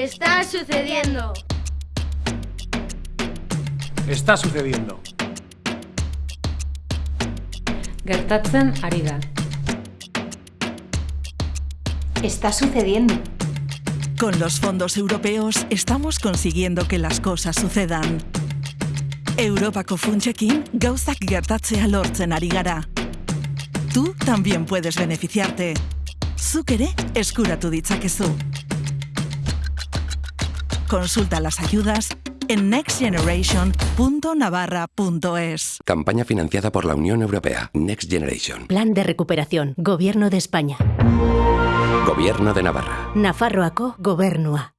Está sucediendo. Está sucediendo. Gertatzen ari da. Está sucediendo. Con los fondos europeos estamos consiguiendo que las cosas sucedan. Europako funtsekin gauzak gertatzea lortzen ari gara. Tú también puedes beneficiarte. Zuk ere eskuratu ditzakezu. Consulta las ayudas en nextgeneration.navarra.es. Campaña financiada por la Unión Europea. Next Generation. Plan de recuperación. Gobierno de España. Gobierno de Navarra. Nafarroako gobernua.